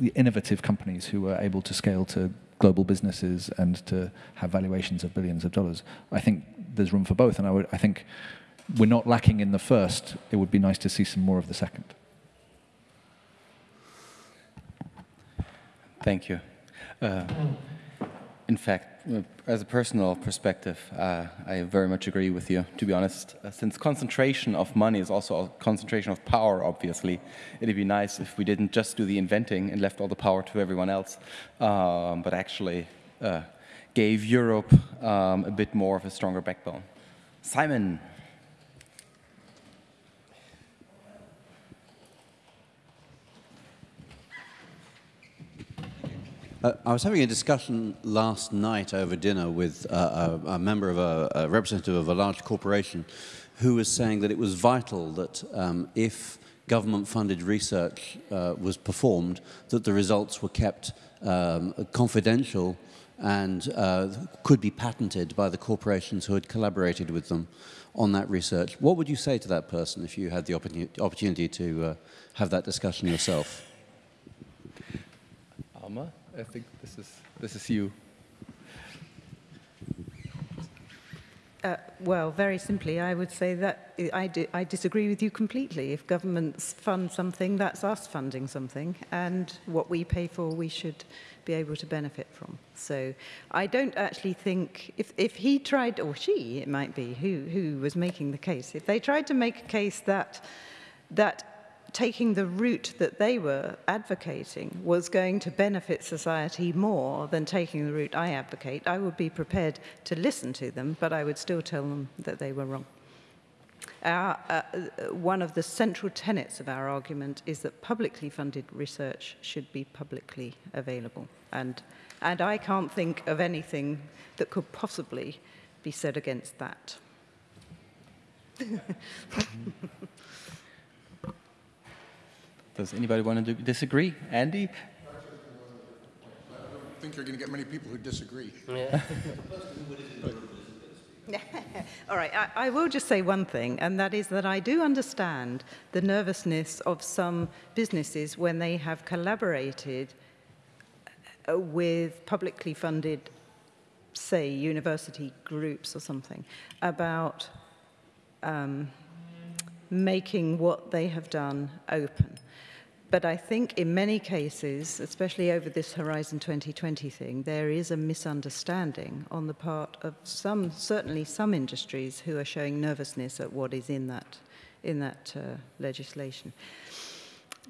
the innovative companies who are able to scale to global businesses and to have valuations of billions of dollars. I think there's room for both, and I, would, I think we're not lacking in the first. It would be nice to see some more of the second. Thank you. Uh, in fact, as a personal perspective, uh, I very much agree with you, to be honest. Uh, since concentration of money is also a concentration of power, obviously, it'd be nice if we didn't just do the inventing and left all the power to everyone else, um, but actually uh, gave Europe um, a bit more of a stronger backbone. Simon. Uh, I was having a discussion last night over dinner with uh, a, a, member of a, a, representative of a large corporation who was saying that it was vital that um, if government-funded research uh, was performed, that the results were kept um, confidential and uh, could be patented by the corporations who had collaborated with them on that research. What would you say to that person if you had the opportunity to uh, have that discussion yourself? Alma? I think this is, this is you. Uh, well, very simply, I would say that I, I disagree with you completely. If governments fund something, that's us funding something, and what we pay for, we should be able to benefit from. So I don't actually think, if, if he tried, or she, it might be, who, who was making the case, if they tried to make a case that, that taking the route that they were advocating was going to benefit society more than taking the route I advocate, I would be prepared to listen to them, but I would still tell them that they were wrong. Our, uh, one of the central tenets of our argument is that publicly funded research should be publicly available. And, and I can't think of anything that could possibly be said against that. Does anybody want to disagree? Andy? I think you're going to get many people who disagree. Yeah. All right, I, I, will just say one thing, and that is that I do understand the nervousness of some businesses when they have collaborated uh, with publicly funded, say, university groups or something, about um, making what they have done open. But I think in many cases, especially over this Horizon 2020 thing, there is a misunderstanding on the part of some, certainly some industries who are showing nervousness at what is in that, in that uh, legislation.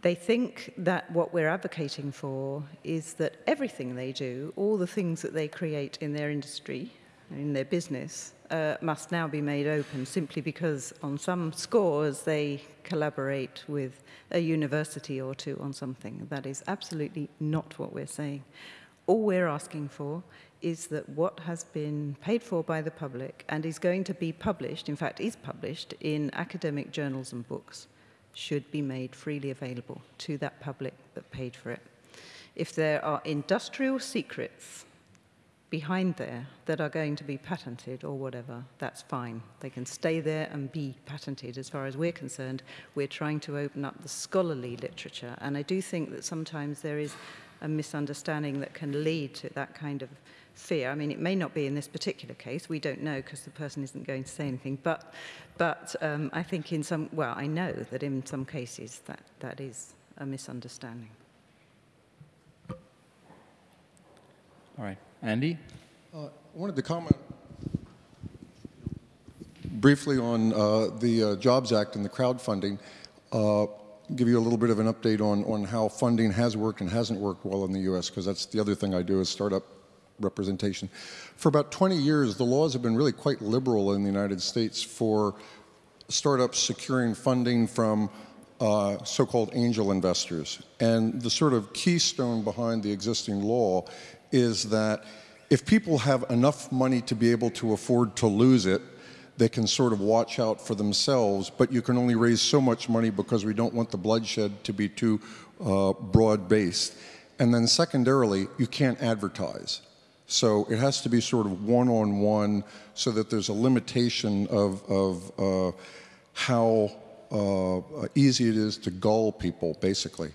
They think that what we're advocating for is that everything they do, all the things that they create in their industry, in their business, uh, must now be made open simply because on some scores they collaborate with a university or two on something. That is absolutely not what we're saying. All we're asking for is that what has been paid for by the public and is going to be published, in fact is published in academic journals and books, should be made freely available to that public that paid for it. If there are industrial secrets behind there that are going to be patented or whatever, that's fine. They can stay there and be patented. As far as we're concerned, we're trying to open up the scholarly literature. And I do think that sometimes there is a misunderstanding that can lead to that kind of fear. I mean, it may not be in this particular case. We don't know because the person isn't going to say anything. But, but um, I think in some, well, I know that in some cases that, that is a misunderstanding. All right. Andy? Uh, I wanted to comment briefly on uh, the uh, Jobs Act and the crowdfunding. Uh, give you a little bit of an update on, on how funding has worked and hasn't worked well in the U.S., because that's the other thing I do is startup representation. For about 20 years, the laws have been really quite liberal in the United States for startups securing funding from uh, so-called angel investors. And the sort of keystone behind the existing law is that if people have enough money to be able to afford to lose it, they can sort of watch out for themselves, but you can only raise so much money because we don't want the bloodshed to be too uh, broad-based. And then secondarily, you can't advertise. So it has to be sort of one-on-one -on -one so that there's a limitation of, of uh, how uh, easy it is to gull people, basically.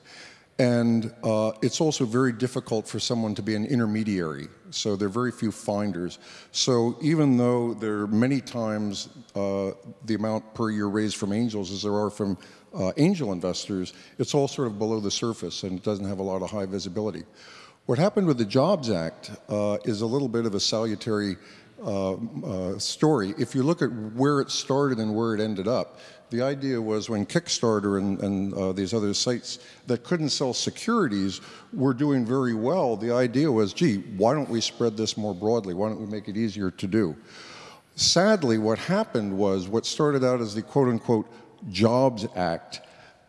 And uh, it's also very difficult for someone to be an intermediary. So there are very few finders. So even though there are many times uh, the amount per year raised from angels as there are from uh, angel investors, it's all sort of below the surface and it doesn't have a lot of high visibility. What happened with the Jobs Act uh, is a little bit of a salutary uh, uh, story. If you look at where it started and where it ended up, the idea was when Kickstarter and, and uh, these other sites that couldn't sell securities were doing very well, the idea was, gee, why don't we spread this more broadly? Why don't we make it easier to do? Sadly, what happened was what started out as the quote unquote Jobs Act,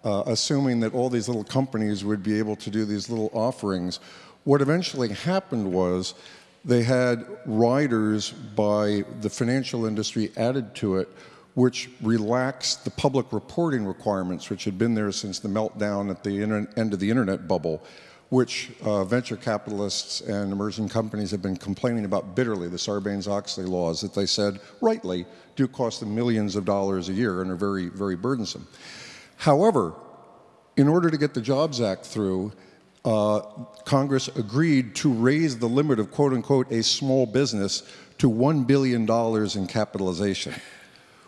uh, assuming that all these little companies would be able to do these little offerings. What eventually happened was they had riders by the financial industry added to it which relaxed the public reporting requirements, which had been there since the meltdown at the end of the internet bubble, which uh, venture capitalists and emerging companies have been complaining about bitterly, the Sarbanes-Oxley laws that they said, rightly, do cost them millions of dollars a year and are very, very burdensome. However, in order to get the Jobs Act through, uh, Congress agreed to raise the limit of quote unquote a small business to $1 billion in capitalization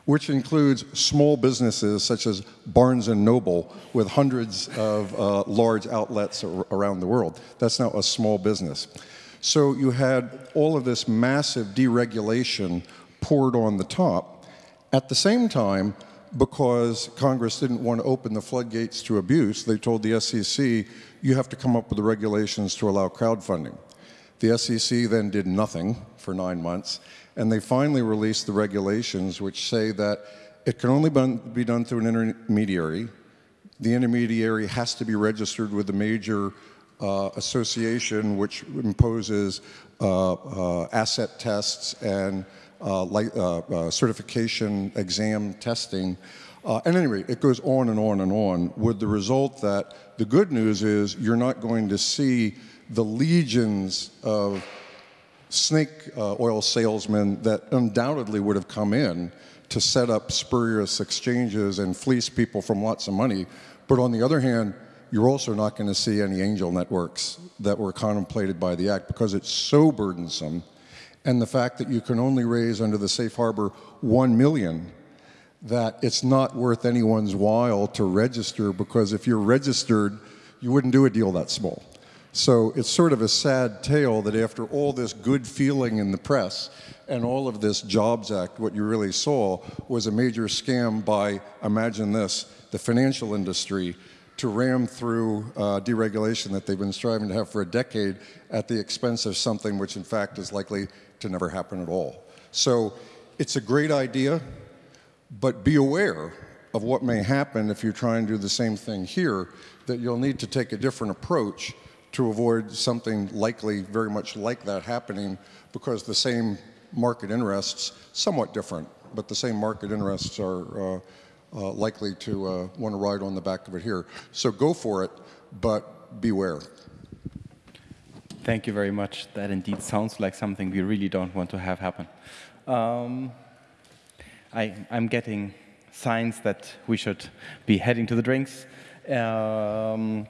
which includes small businesses such as Barnes & Noble with hundreds of uh, large outlets around the world. That's now a small business. So you had all of this massive deregulation poured on the top. At the same time, because Congress didn't want to open the floodgates to abuse, they told the SEC, you have to come up with the regulations to allow crowdfunding. The SEC then did nothing for nine months, and they finally released the regulations which say that it can only be done through an intermediary. The intermediary has to be registered with a major uh, association which imposes uh, uh, asset tests and uh, uh, uh, certification exam testing. at any rate, it goes on and on and on with the result that the good news is you're not going to see the legions of snake uh, oil salesmen that undoubtedly would have come in to set up spurious exchanges and fleece people from lots of money. But on the other hand, you're also not going to see any angel networks that were contemplated by the Act because it's so burdensome. And the fact that you can only raise under the safe harbor 1 million, that it's not worth anyone's while to register because if you're registered, you wouldn't do a deal that small. So it's sort of a sad tale that after all this good feeling in the press and all of this Jobs Act, what you really saw was a major scam by, imagine this, the financial industry to ram through uh, deregulation that they've been striving to have for a decade at the expense of something which in fact is likely to never happen at all. So it's a great idea, but be aware of what may happen if you try and do the same thing here, that you'll need to take a different approach to avoid something likely very much like that happening because the same market interests, somewhat different, but the same market interests are uh, uh, likely to uh, want to ride on the back of it here. So go for it, but beware. Thank you very much. That indeed sounds like something we really don't want to have happen. Um, I, am getting signs that we should be heading to the drinks. Um,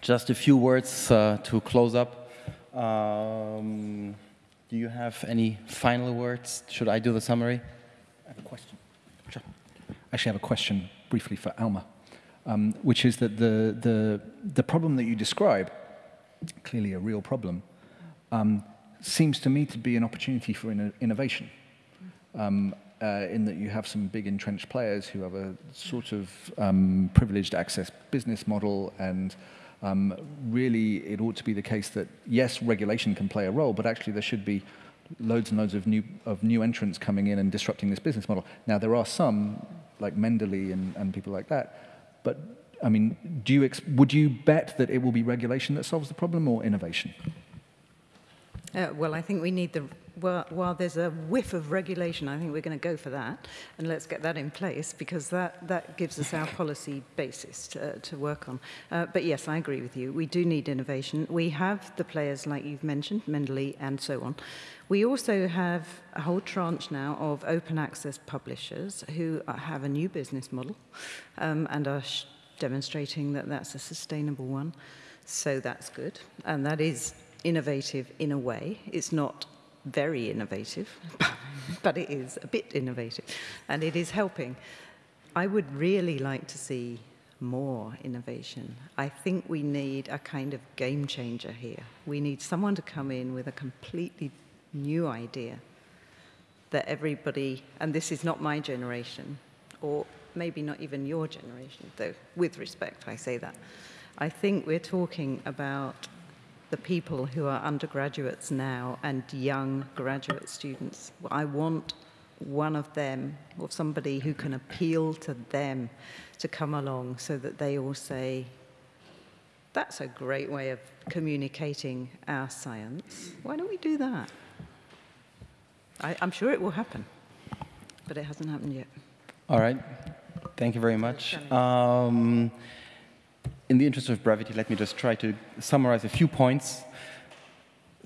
just a few words uh, to close up. Um, do you have any final words? Should I do the summary? I have a question. Sure. Actually, I have a question briefly for Alma, um, which is that the, the, the problem that you describe, clearly a real problem, um, seems to me to be an opportunity for in innovation. Um, uh, in that you have some big entrenched players who have a sort of um, privileged access business model and um, really, it ought to be the case that, yes, regulation can play a role, but actually there should be loads and loads of new, of new entrants coming in and disrupting this business model. Now, there are some, like Mendeley and, and people like that, but I mean, do you would you bet that it will be regulation that solves the problem or innovation? Uh, well, I think we need the well, while there's a whiff of regulation, I think we're going to go for that, and let's get that in place because that, that gives us our policy basis to, to work on. Uh, but yes, I agree with you. We do need innovation. We have the players like you've mentioned, Mendeley and so on. We also have a whole tranche now of open access publishers who have a new business model um, and are demonstrating that that's a sustainable one. So that's good. And that is innovative in a way. It's not very innovative, but it is a bit innovative. And it is helping. I would really like to see more innovation. I think we need a kind of game changer here. We need someone to come in with a completely new idea that everybody, and this is not my generation, or maybe not even your generation, though with respect I say that. I think we're talking about the people who are undergraduates now and young graduate students. I want one of them or somebody who can appeal to them to come along so that they all say, that's a great way of communicating our science. Why don't we do that? I, am sure it will happen, but it hasn't happened yet. All right. Thank you very much. Um, in the interest of brevity, let me just try to summarize a few points.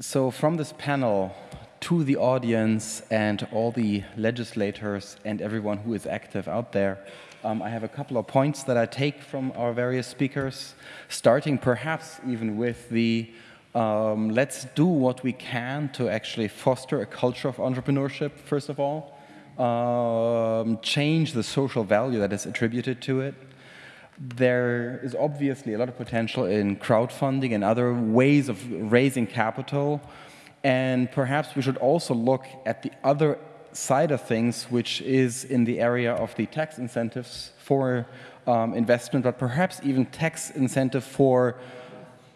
So from this panel to the audience and all the legislators and everyone who is active out there, um, I have a couple of points that I take from our various speakers, starting perhaps even with the um, let's do what we can to actually foster a culture of entrepreneurship, first of all, um, change the social value that is attributed to it. There is obviously a lot of potential in crowdfunding and other ways of raising capital. And perhaps we should also look at the other side of things, which is in the area of the tax incentives for um, investment, but perhaps even tax incentive for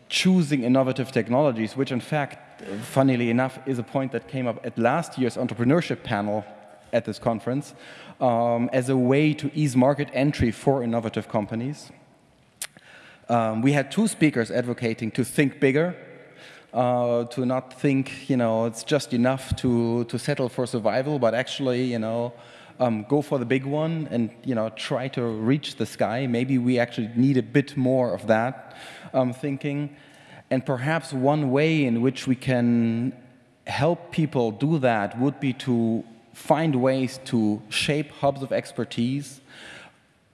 choosing innovative technologies, which in fact, funnily enough, is a point that came up at last year's entrepreneurship panel at this conference, um, as a way to ease market entry for innovative companies. Um, we had two speakers advocating to think bigger, uh, to not think, you know, it's just enough to, to settle for survival, but actually, you know, um, go for the big one and, you know, try to reach the sky. Maybe we actually need a bit more of that um, thinking. And perhaps one way in which we can help people do that would be to find ways to shape hubs of expertise,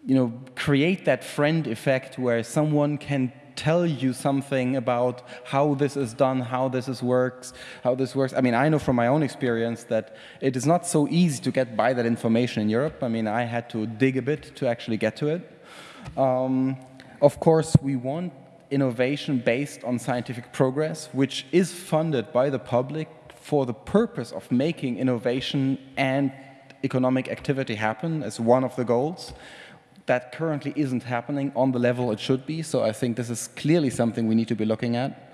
you know, create that friend effect where someone can tell you something about how this is done, how this is works, how this works. I mean, I know from my own experience that it is not so easy to get by that information in Europe. I mean, I had to dig a bit to actually get to it. Um, of course, we want innovation based on scientific progress, which is funded by the public for the purpose of making innovation and economic activity happen as one of the goals. That currently isn't happening on the level it should be, so I think this is clearly something we need to be looking at.